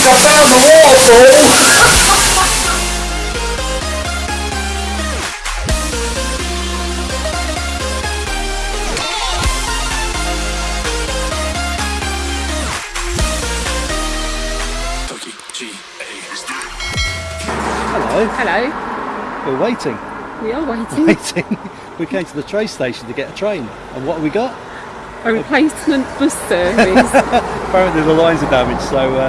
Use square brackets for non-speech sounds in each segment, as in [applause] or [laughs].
think I found the waterfall! Hello, Hello. we're waiting, We are waiting. waiting. [laughs] We came to the train station to get a train, and what have we got? A replacement bus service. [laughs] Apparently the lines are damaged, so uh,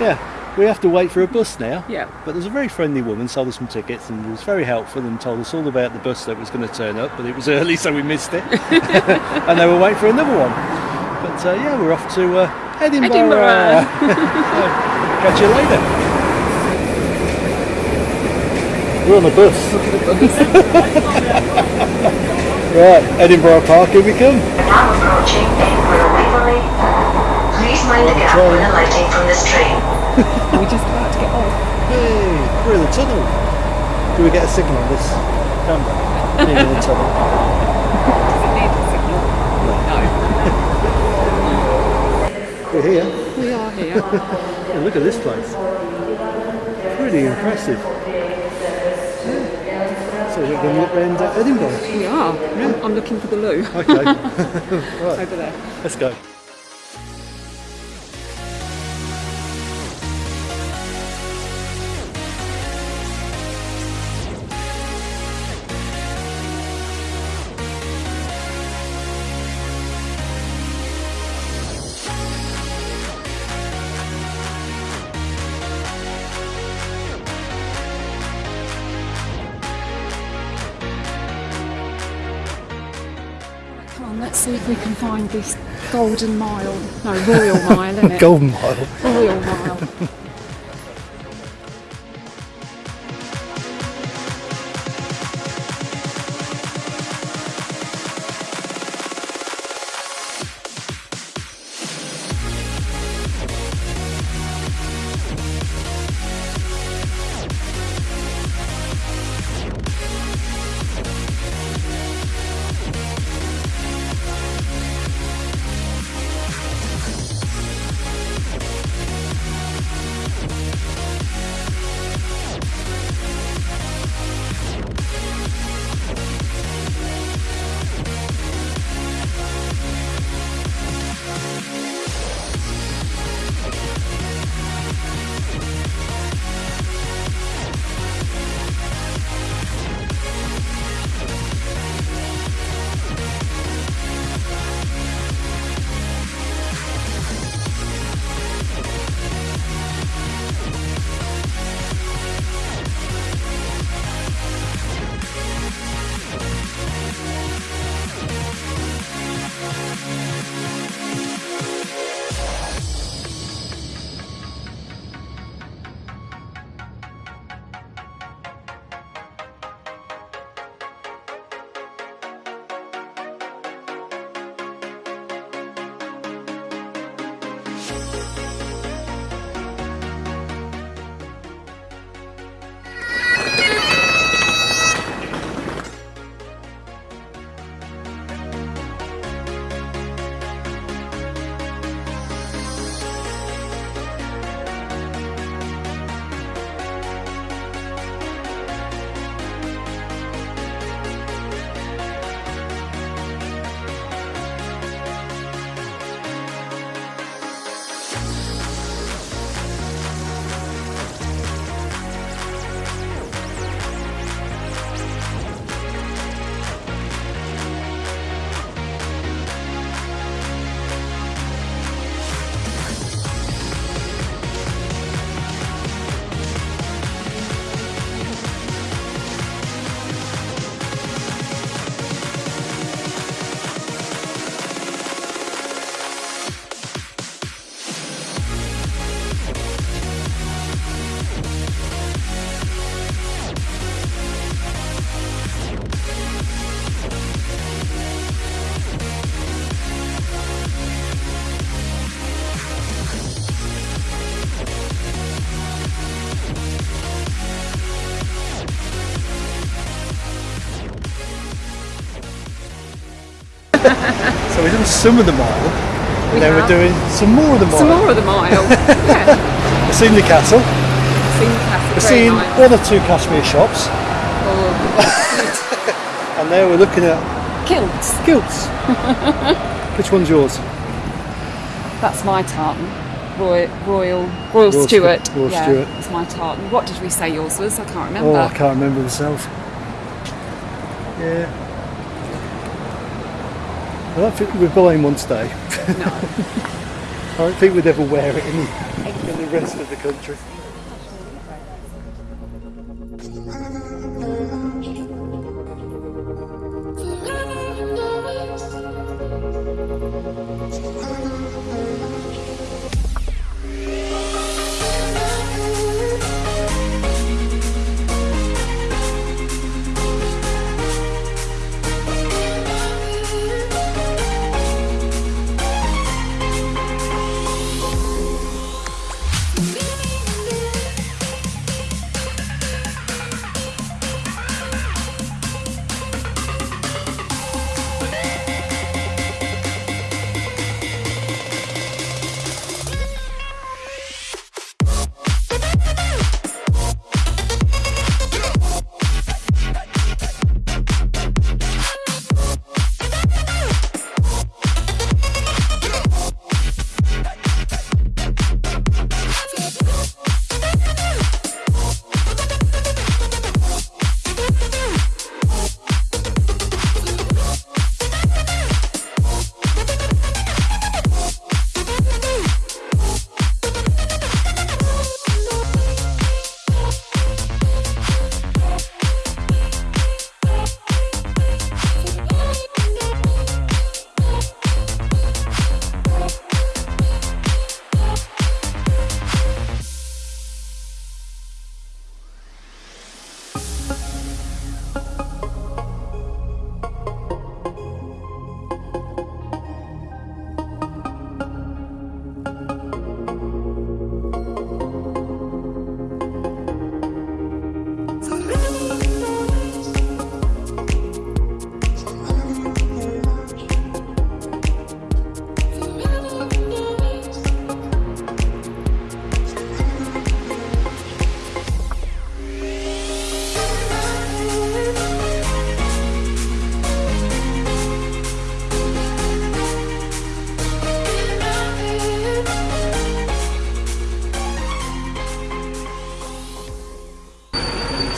yeah, we have to wait for a bus now. yeah. But there's a very friendly woman sold us some tickets and was very helpful and told us all about the bus that was going to turn up, but it was [laughs] early, so we missed it. [laughs] and they we're waiting for another one. But uh, yeah, we're off to uh, Edinburgh. Edinburgh. [laughs] Catch you later. We're on a bus. right, Edinburgh Park, here we come. Now approaching Edinburgh Waverley. Please mind the gap when alighting from this train. We're just about to get off. Hey, we're in the tunnel. Do we get a signal on this camera? Being in the tunnel. Does it need a signal? No. We're here. We are here. Yeah, look at this place. Pretty impressive. So we're going to look around Edinburgh. We are. I'm, I'm looking for the loo Okay, [laughs] [laughs] right, over there. let's go. Come on, let's see if we can find this golden mile. No, royal mile, isn't it? [laughs] Golden Mile. Royal mile. [laughs] So we've done some of the mile, and We then we're doing some more of the mile. Some more of the mile. [laughs] yeah. A seen the castle. Seen the castle. We've seen nice. one or two cashmere shops, Oh, [laughs] and there we're looking at kilts. kilts. Which one's yours? That's my tartan. Royal, Royal, Royal, Royal Stewart. Stu- Royal yeah, Stuart. It's my tartan. What did we say yours was? I can't remember. Oh, I can't remember myself. Yeah. I don't think we'd buy in one today. No. [laughs] I don't think we'd ever wear it in, in the rest of the country.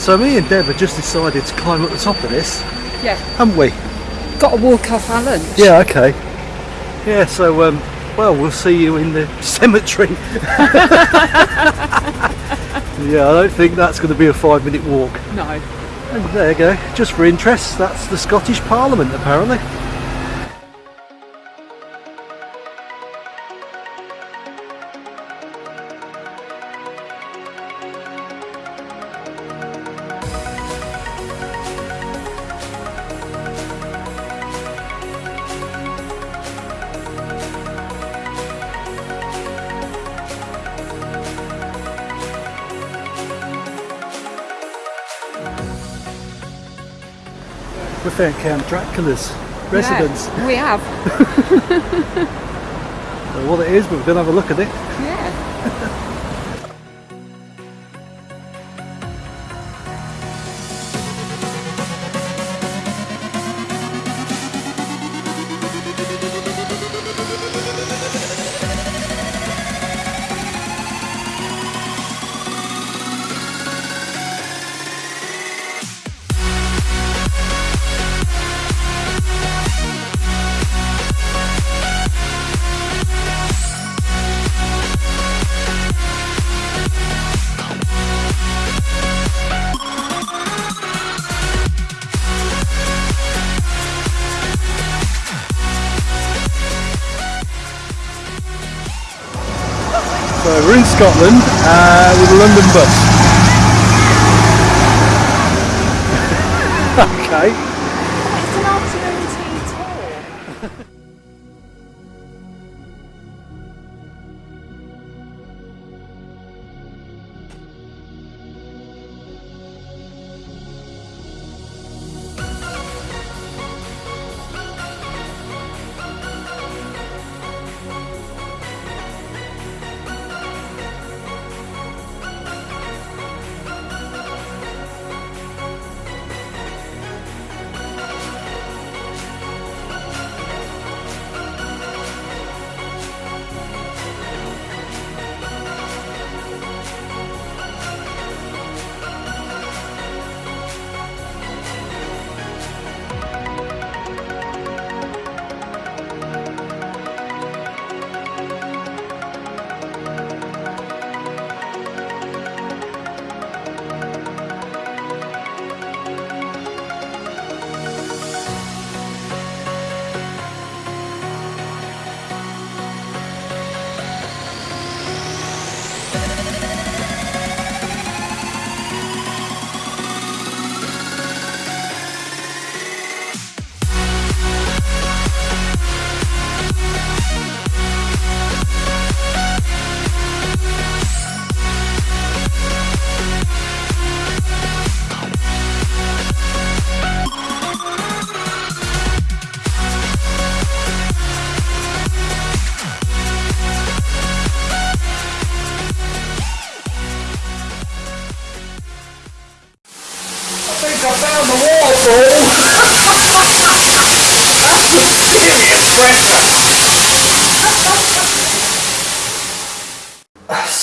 So me and Deb have just decided to climb up the top of this, Yeah. haven't we? Got to walk off our lunch. Yeah, okay. Yeah, so um, well, we'll see you in the [laughs] cemetery. [laughs] yeah, I don't think that's going to be a five-minute walk. No. And there you go. Just for interest, that's the Scottish Parliament, apparently. Count Dracula's residence. Yeah, we have. [laughs] Don't what it is, but we're going to have a look at it. Yeah. [laughs] So we're in Scotland uh, with a London bus. [laughs] okay.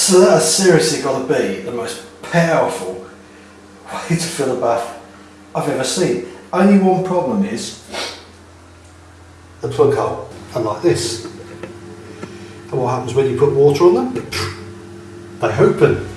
So that has seriously got to be the most powerful way to fill a bath I've ever seen. Only one problem is the plug hole, and like this. And what happens when you put water on them? They open.